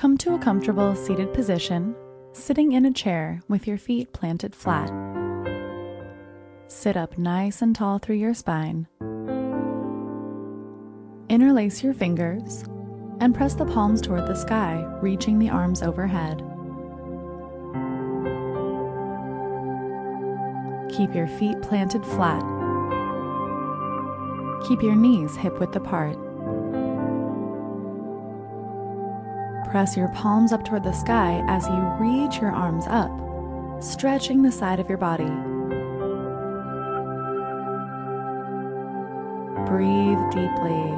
Come to a comfortable seated position, sitting in a chair with your feet planted flat. Sit up nice and tall through your spine. Interlace your fingers and press the palms toward the sky, reaching the arms overhead. Keep your feet planted flat. Keep your knees hip width apart. Press your palms up toward the sky as you reach your arms up, stretching the side of your body. Breathe deeply.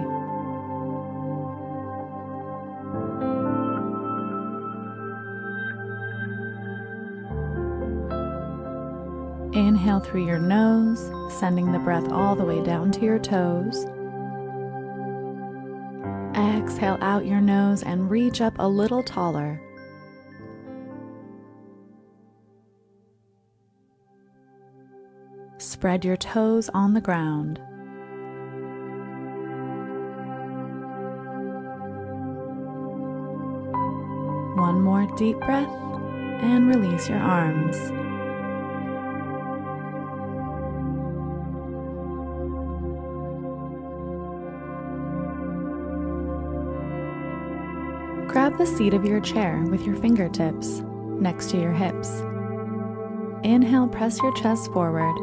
Inhale through your nose, sending the breath all the way down to your toes. Exhale out your nose and reach up a little taller. Spread your toes on the ground. One more deep breath and release your arms. Grab the seat of your chair with your fingertips next to your hips. Inhale, press your chest forward.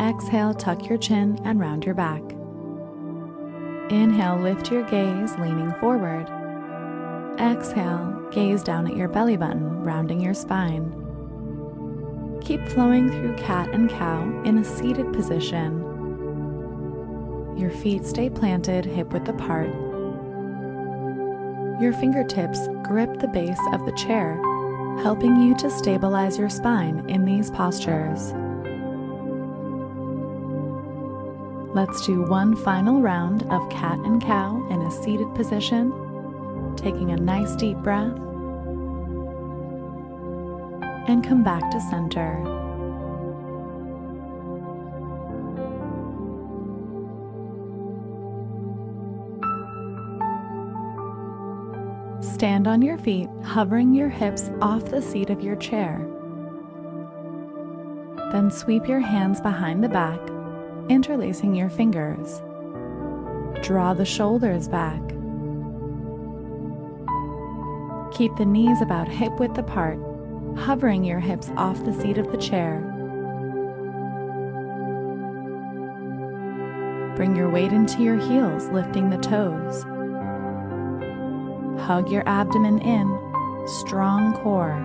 Exhale, tuck your chin and round your back. Inhale, lift your gaze, leaning forward. Exhale, gaze down at your belly button, rounding your spine. Keep flowing through cat and cow in a seated position. Your feet stay planted hip width apart your fingertips grip the base of the chair, helping you to stabilize your spine in these postures. Let's do one final round of cat and cow in a seated position, taking a nice deep breath, and come back to center. Stand on your feet, hovering your hips off the seat of your chair. Then sweep your hands behind the back, interlacing your fingers. Draw the shoulders back. Keep the knees about hip width apart, hovering your hips off the seat of the chair. Bring your weight into your heels, lifting the toes. Hug your abdomen in, strong core.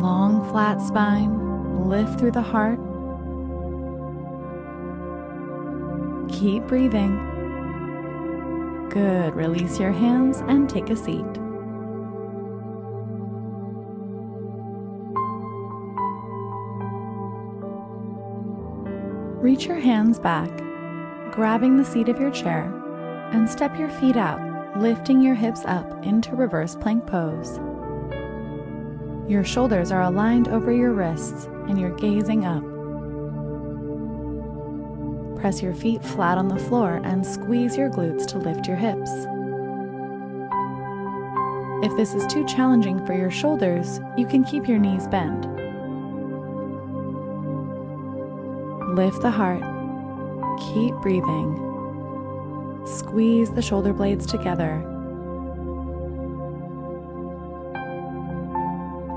Long, flat spine, lift through the heart. Keep breathing. Good. Release your hands and take a seat. Reach your hands back, grabbing the seat of your chair and step your feet out, lifting your hips up into reverse plank pose. Your shoulders are aligned over your wrists and you're gazing up. Press your feet flat on the floor and squeeze your glutes to lift your hips. If this is too challenging for your shoulders, you can keep your knees bent. Lift the heart. Keep breathing. Squeeze the shoulder blades together.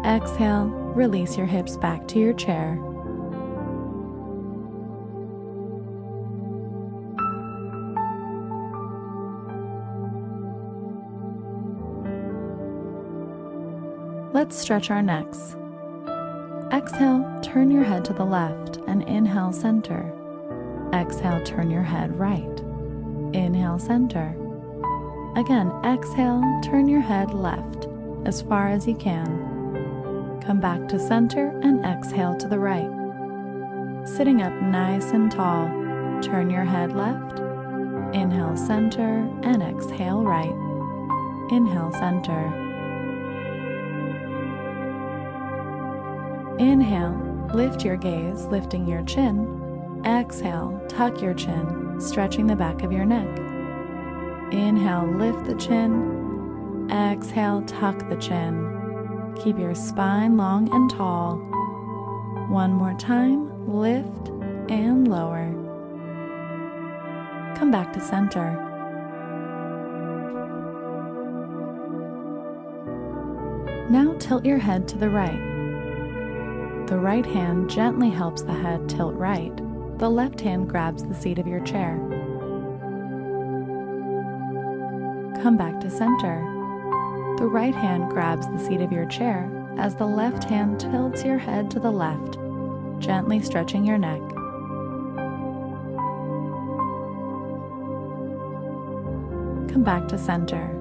Exhale, release your hips back to your chair. Let's stretch our necks. Exhale, turn your head to the left and inhale center. Exhale, turn your head right. Inhale, center. Again, exhale, turn your head left as far as you can. Come back to center and exhale to the right. Sitting up nice and tall, turn your head left. Inhale, center, and exhale, right. Inhale, center. Inhale, lift your gaze, lifting your chin. Exhale, tuck your chin, stretching the back of your neck. Inhale, lift the chin. Exhale, tuck the chin. Keep your spine long and tall. One more time, lift and lower. Come back to center. Now tilt your head to the right. The right hand gently helps the head tilt right. The left hand grabs the seat of your chair. Come back to center. The right hand grabs the seat of your chair as the left hand tilts your head to the left, gently stretching your neck. Come back to center.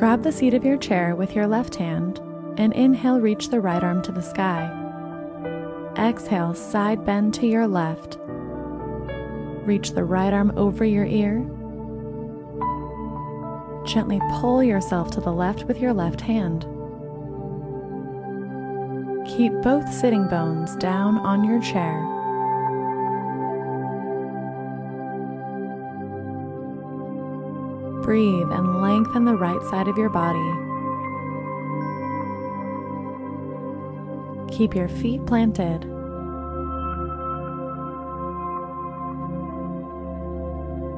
Grab the seat of your chair with your left hand and inhale, reach the right arm to the sky. Exhale, side bend to your left. Reach the right arm over your ear. Gently pull yourself to the left with your left hand. Keep both sitting bones down on your chair. Breathe and lengthen the right side of your body. Keep your feet planted.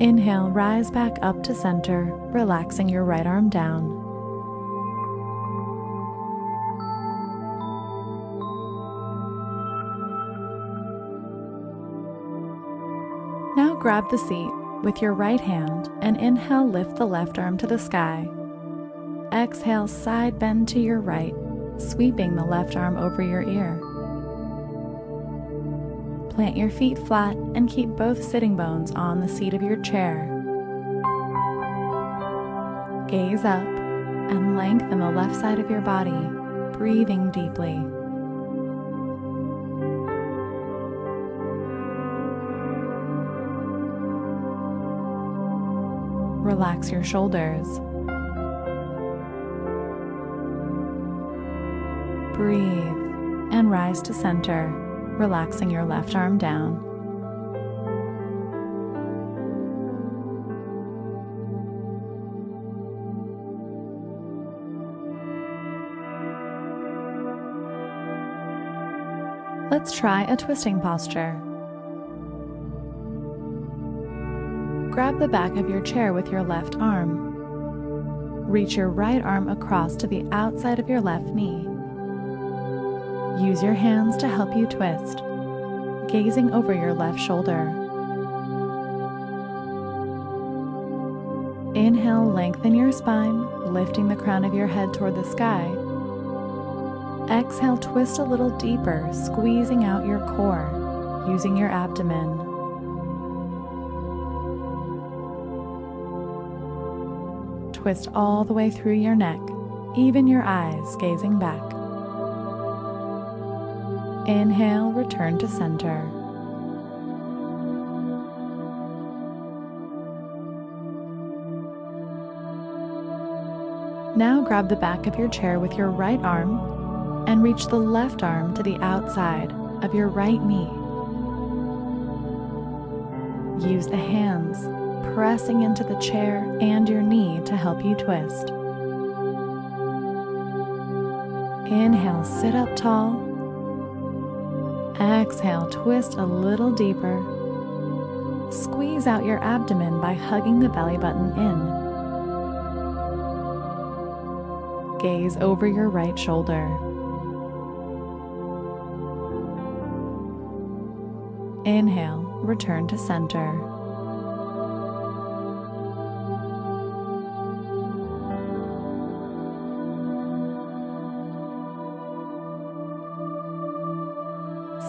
Inhale, rise back up to center, relaxing your right arm down. Now grab the seat with your right hand and inhale, lift the left arm to the sky. Exhale, side bend to your right, sweeping the left arm over your ear. Plant your feet flat and keep both sitting bones on the seat of your chair. Gaze up and lengthen the left side of your body, breathing deeply. Relax your shoulders. Breathe and rise to center, relaxing your left arm down. Let's try a twisting posture. Grab the back of your chair with your left arm. Reach your right arm across to the outside of your left knee. Use your hands to help you twist, gazing over your left shoulder. Inhale, lengthen your spine, lifting the crown of your head toward the sky. Exhale, twist a little deeper, squeezing out your core, using your abdomen. Twist all the way through your neck, even your eyes gazing back. Inhale, return to center. Now grab the back of your chair with your right arm and reach the left arm to the outside of your right knee. Use the hands pressing into the chair and your knee to help you twist. Inhale, sit up tall. Exhale, twist a little deeper. Squeeze out your abdomen by hugging the belly button in. Gaze over your right shoulder. Inhale, return to center.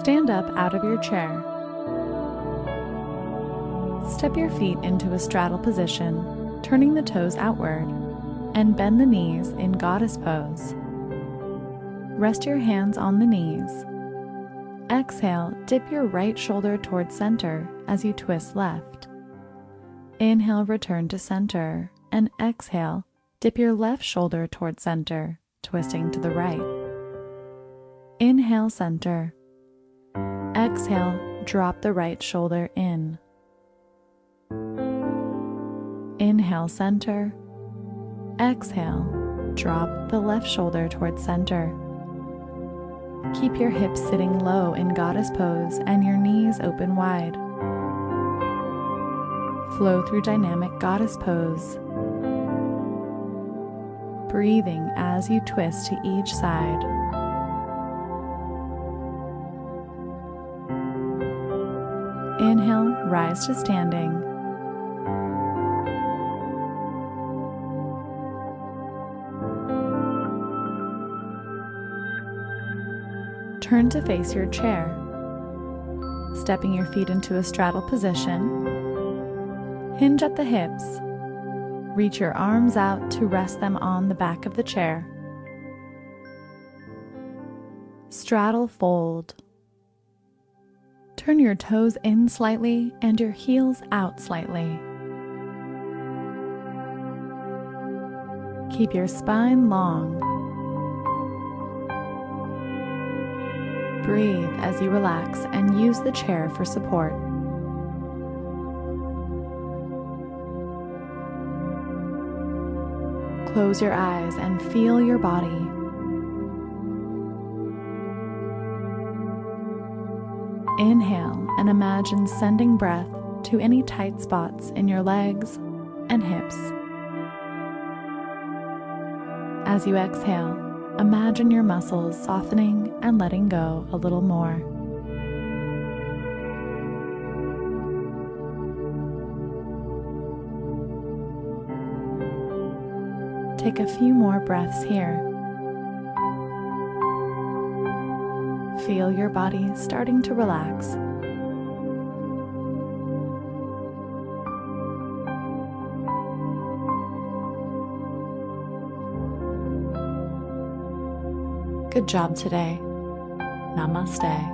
Stand up out of your chair. Step your feet into a straddle position, turning the toes outward, and bend the knees in goddess pose. Rest your hands on the knees. Exhale, dip your right shoulder towards center as you twist left. Inhale, return to center, and exhale, dip your left shoulder towards center, twisting to the right. Inhale, center. Exhale, drop the right shoulder in. Inhale, center. Exhale, drop the left shoulder towards center. Keep your hips sitting low in goddess pose and your knees open wide. Flow through dynamic goddess pose. Breathing as you twist to each side. Inhale, rise to standing. Turn to face your chair, stepping your feet into a straddle position. Hinge at the hips. Reach your arms out to rest them on the back of the chair. Straddle fold. Turn your toes in slightly and your heels out slightly. Keep your spine long. Breathe as you relax and use the chair for support. Close your eyes and feel your body. And imagine sending breath to any tight spots in your legs and hips. As you exhale, imagine your muscles softening and letting go a little more. Take a few more breaths here. Feel your body starting to relax. Good job today. Namaste.